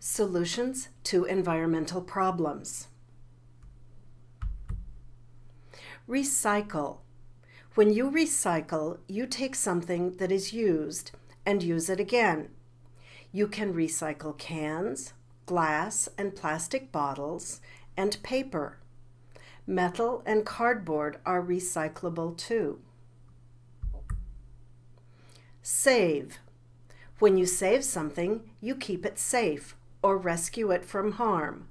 Solutions to environmental problems. Recycle. When you recycle, you take something that is used and use it again. You can recycle cans, glass and plastic bottles, and paper. Metal and cardboard are recyclable too. Save. When you save something, you keep it safe or rescue it from harm.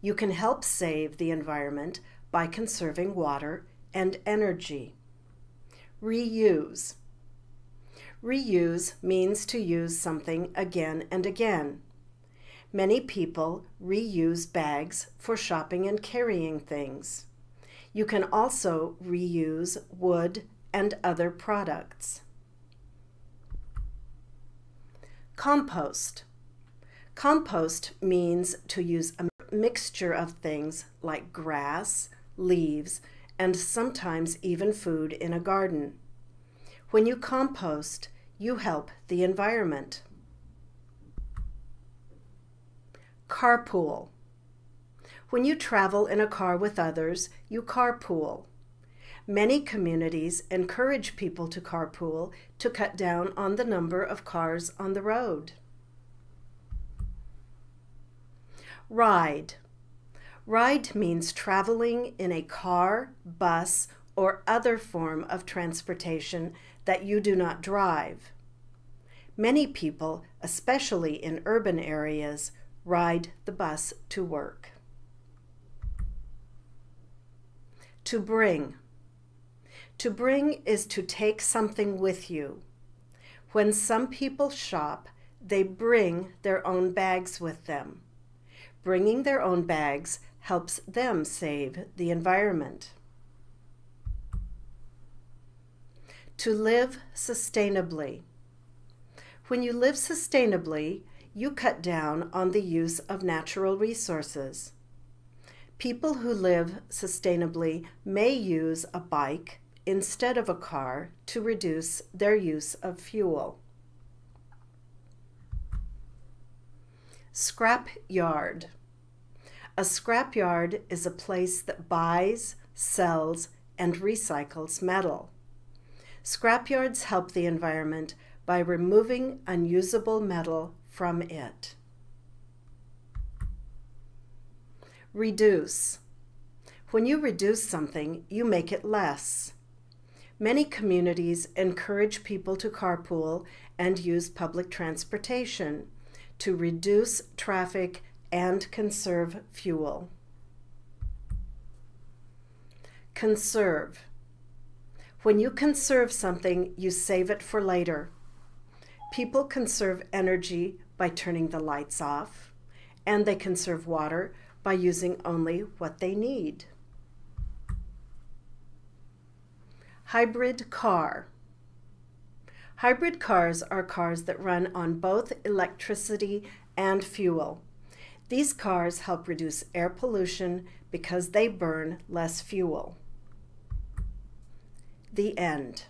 You can help save the environment by conserving water and energy. Reuse. Reuse means to use something again and again. Many people reuse bags for shopping and carrying things. You can also reuse wood and other products. Compost. Compost means to use a mixture of things like grass, leaves, and sometimes even food in a garden. When you compost, you help the environment. Carpool. When you travel in a car with others, you carpool. Many communities encourage people to carpool to cut down on the number of cars on the road. Ride. Ride means traveling in a car, bus, or other form of transportation that you do not drive. Many people, especially in urban areas, ride the bus to work. To bring. To bring is to take something with you. When some people shop, they bring their own bags with them. Bringing their own bags helps them save the environment. To live sustainably. When you live sustainably, you cut down on the use of natural resources. People who live sustainably may use a bike instead of a car to reduce their use of fuel. Scrap yard. A scrap yard is a place that buys, sells, and recycles metal. Scrap yards help the environment by removing unusable metal from it. Reduce. When you reduce something, you make it less. Many communities encourage people to carpool and use public transportation to reduce traffic and conserve fuel. Conserve. When you conserve something, you save it for later. People conserve energy by turning the lights off, and they conserve water by using only what they need. Hybrid car. Hybrid cars are cars that run on both electricity and fuel. These cars help reduce air pollution because they burn less fuel. The end.